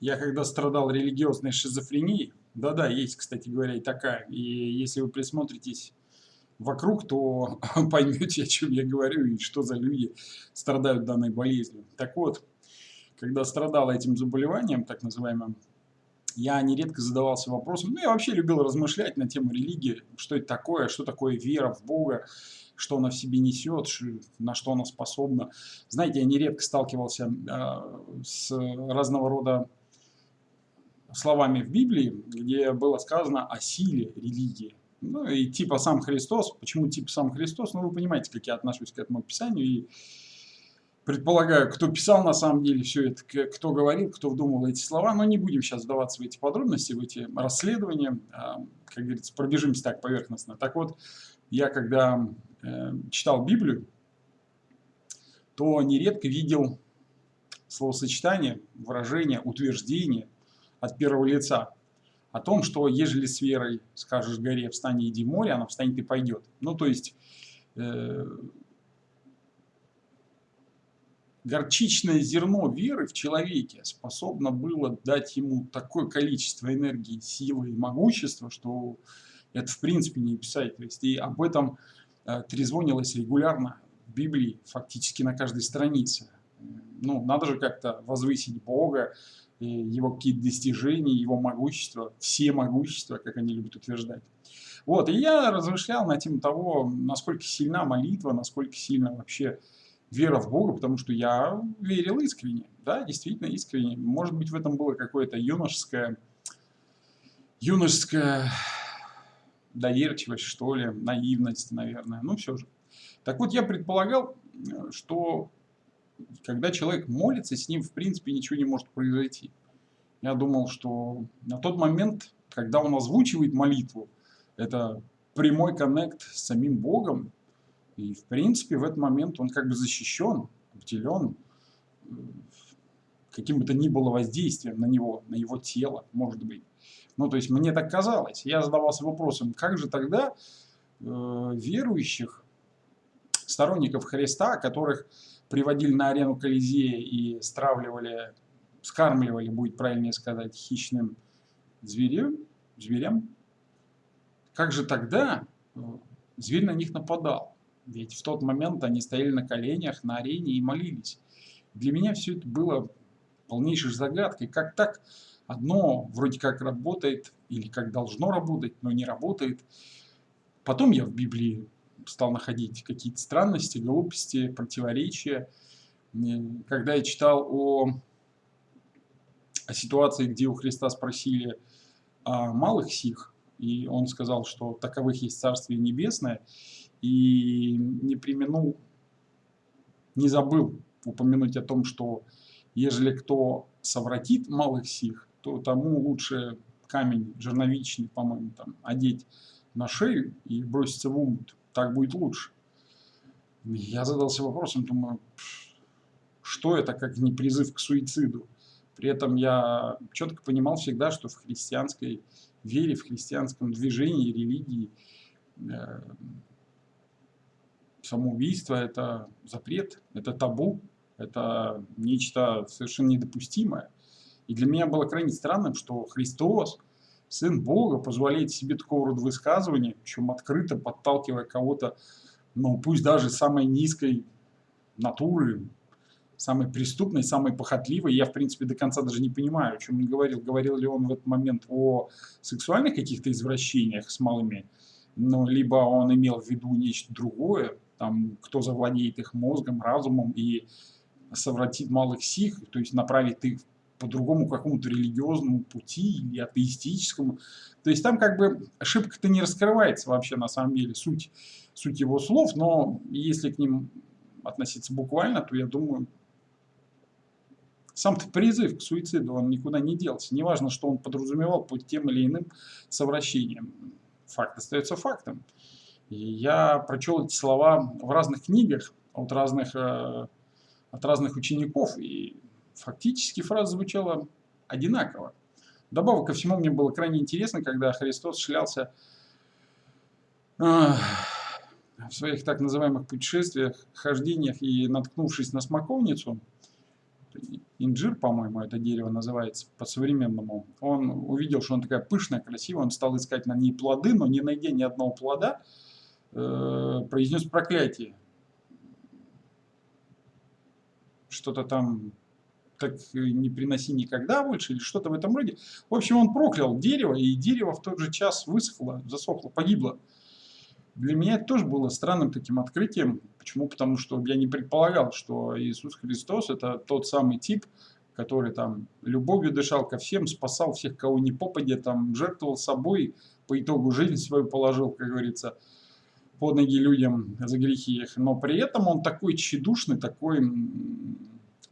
Я когда страдал религиозной шизофренией, да-да, есть, кстати говоря, и такая, и если вы присмотритесь вокруг, то поймете, о чем я говорю и что за люди страдают данной болезнью. Так вот, когда страдал этим заболеванием, так называемым, я нередко задавался вопросом, ну я вообще любил размышлять на тему религии, что это такое, что такое вера в Бога, что она в себе несет, на что она способна. Знаете, я нередко сталкивался э, с разного рода словами в Библии, где было сказано о силе религии. Ну и типа сам Христос. Почему типа сам Христос? Ну вы понимаете, как я отношусь к этому писанию. И предполагаю, кто писал на самом деле все это, кто говорил, кто вдумал эти слова. Но не будем сейчас вдаваться в эти подробности, в эти расследования. А, как говорится, пробежимся так поверхностно. Так вот, я когда э, читал Библию, то нередко видел словосочетание, выражение, утверждение – от первого лица о том, что ежели с верой скажешь горе встань иди море, она встанет и пойдет. Ну, то есть, э, горчичное зерно веры в человеке способно было дать ему такое количество энергии, силы и могущества, что это в принципе не писать. То есть, и об этом э, трезвонилось регулярно в Библии, фактически на каждой странице. Ну, надо же как-то возвысить Бога, его какие-то достижения, его могущество, все могущества, как они любят утверждать. Вот, и я размышлял на тему того, насколько сильна молитва, насколько сильна вообще вера в Бога, потому что я верил искренне, да, действительно искренне. Может быть, в этом было какое-то юношеское, юношеская доверчивость, что ли, наивность, наверное, ну все же. Так вот, я предполагал, что когда человек молится, с ним в принципе ничего не может произойти. Я думал, что на тот момент, когда он озвучивает молитву, это прямой коннект с самим Богом, и в принципе в этот момент он как бы защищен, обделен э, каким бы то ни было воздействием на него, на его тело, может быть. Ну, то есть мне так казалось. Я задавался вопросом, как же тогда э, верующих, сторонников Христа, которых приводили на арену Колизея и стравливали, скармливали, будет правильнее сказать, хищным зверем, зверям, как же тогда э, зверь на них нападал? Ведь в тот момент они стояли на коленях на арене и молились. Для меня все это было полнейшей загадкой. Как так одно вроде как работает, или как должно работать, но не работает. Потом я в Библии стал находить какие-то странности, глупости, противоречия. Когда я читал о, о ситуации, где у Христа спросили о малых сих, и он сказал, что таковых есть Царствие Небесное, и не применул, не забыл упомянуть о том, что ежели кто совратит малых сих, то тому лучше камень жерновичный, по-моему, там одеть на шею и броситься в умут так будет лучше. Я задался вопросом, думаю, что это как не призыв к суициду? При этом я четко понимал всегда, что в христианской вере, в христианском движении, религии э, самоубийство – это запрет, это табу, это нечто совершенно недопустимое. И для меня было крайне странным, что Христос Сын Бога позволяет себе такого рода высказывания, причем открыто подталкивая кого-то, ну пусть даже самой низкой натуры, самой преступной, самой похотливой. Я, в принципе, до конца даже не понимаю, о чем он говорил. Говорил ли он в этот момент о сексуальных каких-то извращениях с малыми, ну, либо он имел в виду нечто другое, там, кто завладеет их мозгом, разумом и совратит малых сих, то есть направит их по другому какому-то религиозному пути или атеистическому. То есть там как бы ошибка-то не раскрывается вообще на самом деле, суть, суть его слов, но если к ним относиться буквально, то я думаю, сам-то призыв к суициду, он никуда не делся. Неважно, что он подразумевал под тем или иным совращением. Факт остается фактом. И я прочел эти слова в разных книгах от разных, э, от разных учеников, и фактически фраза звучала одинаково. Добавок ко всему мне было крайне интересно, когда Христос шлялся в своих так называемых путешествиях, хождениях и наткнувшись на смоковницу, инжир, по-моему, это дерево называется по-современному. Он увидел, что он такая пышная, красивая, он стал искать на ней плоды, но не найдя ни одного плода, э, произнес проклятие. Что-то там так не приноси никогда больше, или что-то в этом роде. В общем, он проклял дерево, и дерево в тот же час высохло, засохло, погибло. Для меня это тоже было странным таким открытием. Почему? Потому что я не предполагал, что Иисус Христос это тот самый тип, который там любовью дышал ко всем, спасал всех, кого не попадя, там жертвовал собой, по итогу жизнь свою положил, как говорится, под ноги людям за грехи их. Но при этом он такой тщедушный, такой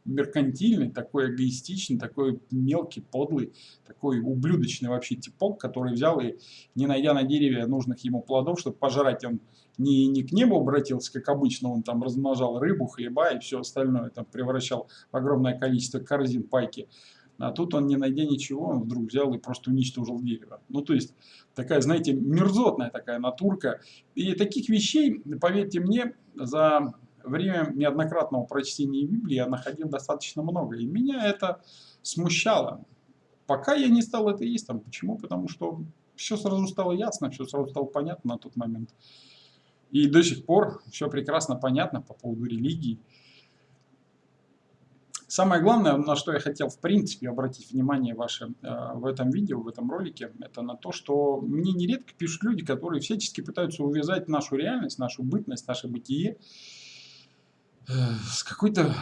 меркантильный, такой эгоистичный, такой мелкий, подлый, такой ублюдочный вообще типок, который взял и, не найдя на дереве нужных ему плодов, чтобы пожрать, он не, не к небу обратился, как обычно, он там размножал рыбу, хлеба и все остальное, там превращал в огромное количество корзин пайки. А тут он, не найдя ничего, он вдруг взял и просто уничтожил дерево. Ну, то есть, такая, знаете, мерзотная такая натурка. И таких вещей, поверьте мне, за время неоднократного прочтения Библии я находил достаточно много. И меня это смущало. Пока я не стал атеистом. Почему? Потому что все сразу стало ясно, все сразу стало понятно на тот момент. И до сих пор все прекрасно понятно по поводу религии. Самое главное, на что я хотел в принципе обратить внимание ваше э, в этом видео, в этом ролике, это на то, что мне нередко пишут люди, которые всячески пытаются увязать нашу реальность, нашу бытность, наше бытие с какой-то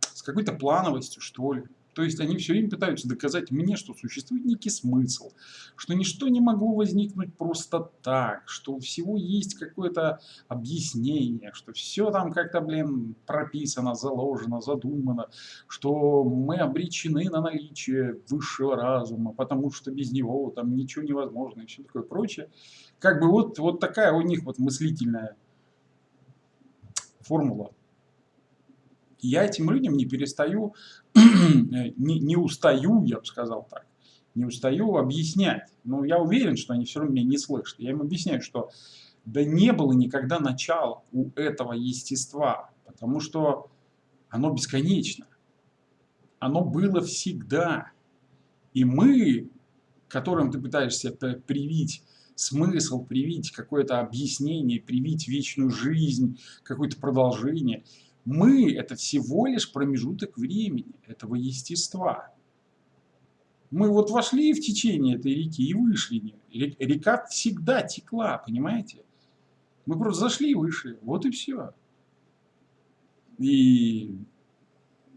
с какой-то плановостью, что ли. То есть они все время пытаются доказать мне, что существует некий смысл, что ничто не могло возникнуть просто так, что у всего есть какое-то объяснение, что все там как-то, блин, прописано, заложено, задумано, что мы обречены на наличие высшего разума, потому что без него там ничего невозможно и все такое прочее. Как бы вот, вот такая у них вот мыслительная формула. Я этим людям не перестаю, не, не устаю, я бы сказал так, не устаю объяснять. Но я уверен, что они все равно меня не слышат. Я им объясняю, что да не было никогда начала у этого естества, потому что оно бесконечно. Оно было всегда. И мы, которым ты пытаешься привить смысл, привить какое-то объяснение, привить вечную жизнь, какое-то продолжение. Мы – это всего лишь промежуток времени, этого естества. Мы вот вошли в течение этой реки и вышли. Река всегда текла, понимаете? Мы просто зашли вышли, вот и все. И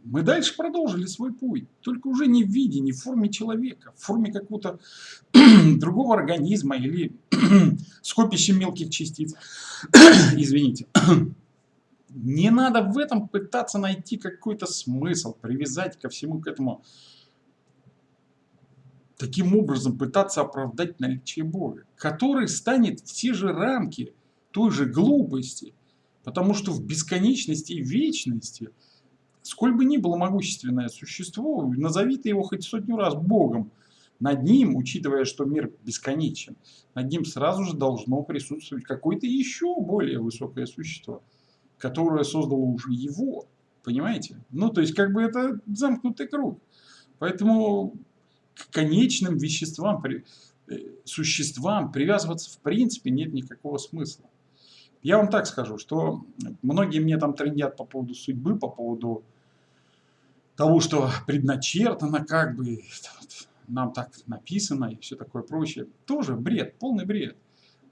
мы дальше продолжили свой путь, только уже не в виде, не в форме человека, в форме какого-то другого организма или скопища мелких частиц. Извините. Не надо в этом пытаться найти какой-то смысл, привязать ко всему к этому. Таким образом пытаться оправдать наличие Бога, который станет в те же рамки той же глупости, потому что в бесконечности и вечности – сколь бы ни было могущественное существо, назови ты его хоть сотню раз Богом, над ним, учитывая, что мир бесконечен, над ним сразу же должно присутствовать какое-то еще более высокое существо, которое создало уже его. Понимаете? Ну, то есть, как бы это замкнутый круг. Поэтому к конечным веществам, э, существам привязываться в принципе нет никакого смысла. Я вам так скажу, что многие мне там трендят по поводу судьбы, по поводу того, что предначертано, как бы нам так написано и все такое прочее. Тоже бред, полный бред.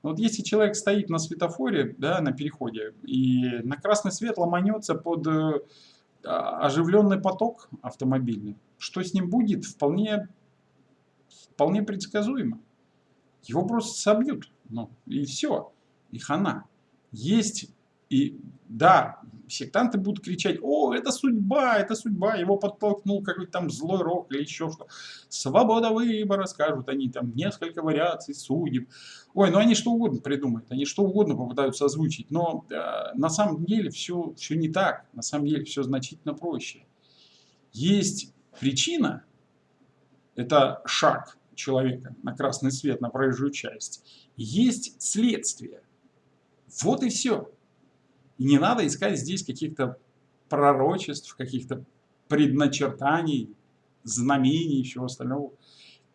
Вот если человек стоит на светофоре, да, на переходе, и на красный свет ломанется под э, оживленный поток автомобильный, что с ним будет, вполне, вполне предсказуемо. Его просто собьют, ну, и все, и хана есть, и да, сектанты будут кричать, о, это судьба, это судьба, его подтолкнул какой-то там злой рок или еще что. Свобода выбора, скажут они, там несколько вариаций судеб. Ой, ну они что угодно придумают, они что угодно попытаются озвучить, но э, на самом деле все, все не так, на самом деле все значительно проще. Есть причина, это шаг человека на красный свет, на проезжую часть, есть следствие – вот и все. И не надо искать здесь каких-то пророчеств, каких-то предначертаний, знамений и всего остального.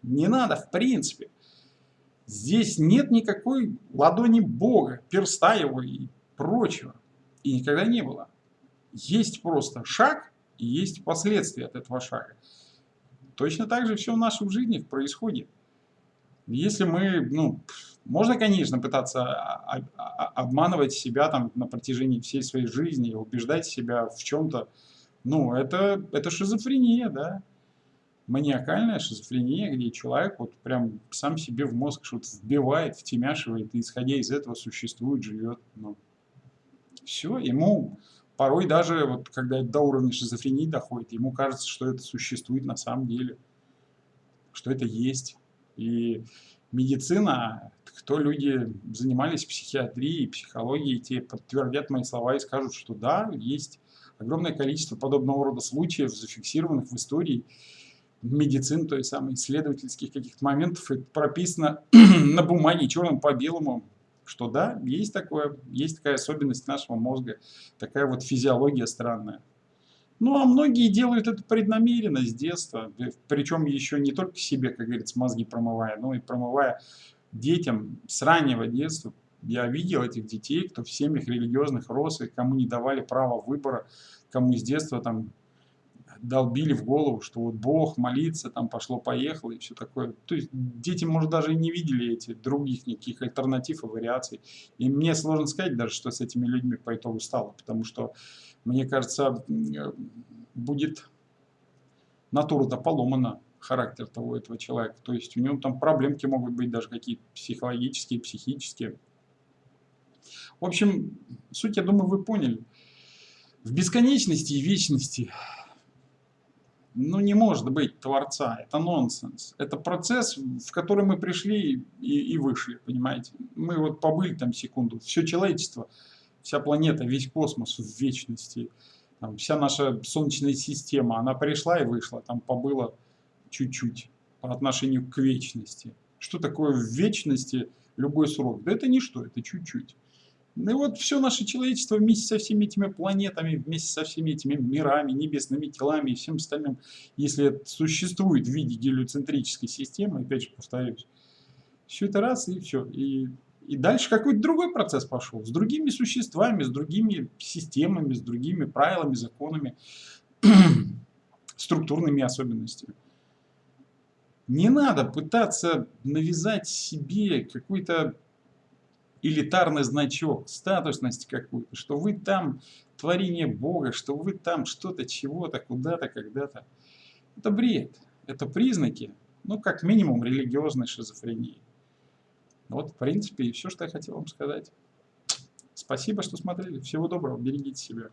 Не надо, в принципе. Здесь нет никакой ладони Бога, перста его и прочего. И никогда не было. Есть просто шаг и есть последствия от этого шага. Точно так же все в нашей жизни происходит. Если мы, ну, можно, конечно, пытаться обманывать себя там на протяжении всей своей жизни, убеждать себя в чем-то, ну, это, это шизофрения, да маниакальная шизофрения, где человек вот прям сам себе в мозг что-то вбивает, втемяшивает, и исходя из этого существует, живет. Ну, все, ему порой даже, вот когда до уровня шизофрении доходит, ему кажется, что это существует на самом деле, что это есть. И медицина, кто люди занимались психиатрией, психологией, те подтвердят мои слова и скажут, что да, есть огромное количество подобного рода случаев, зафиксированных в истории, медицин, то есть самых исследовательских каких-то моментов, это прописано на бумаге черным по белому, что да, есть такое, есть такая особенность нашего мозга, такая вот физиология странная. Ну, а многие делают это преднамеренно с детства, причем еще не только себе, как говорится, мозги промывая, но и промывая детям с раннего детства. Я видел этих детей, кто в семьях религиозных рос, и кому не давали права выбора, кому с детства там долбили в голову, что вот Бог, молиться, там пошло-поехало и все такое. То есть дети, может, даже и не видели эти других никаких альтернатив и вариаций. И мне сложно сказать даже, что с этими людьми по итогу стало, потому что, мне кажется, будет натура-то поломана, характер того этого человека. То есть у него там проблемки могут быть даже какие-то психологические, психические. В общем, суть, я думаю, вы поняли. В бесконечности и вечности ну, не может быть Творца, это нонсенс. Это процесс, в который мы пришли и, и вышли, понимаете. Мы вот побыли там секунду, все человечество, вся планета, весь космос в вечности, там, вся наша Солнечная система, она пришла и вышла, там побыла чуть-чуть по отношению к вечности. Что такое в вечности любой срок? Да это ничто, это чуть-чуть. Ну и вот все наше человечество вместе со всеми этими планетами, вместе со всеми этими мирами, небесными телами и всем остальным, если это существует в виде гелиоцентрической системы, опять же повторюсь, все это раз и все. И, и дальше какой-то другой процесс пошел, с другими существами, с другими системами, с другими правилами, законами, структурными особенностями. Не надо пытаться навязать себе какой-то элитарный значок, статусность какую-то, что вы там творение Бога, что вы там что-то, чего-то, куда-то, когда-то. Это бред. Это признаки, ну, как минимум, религиозной шизофрении. Вот, в принципе, и все, что я хотел вам сказать. Спасибо, что смотрели. Всего доброго. Берегите себя.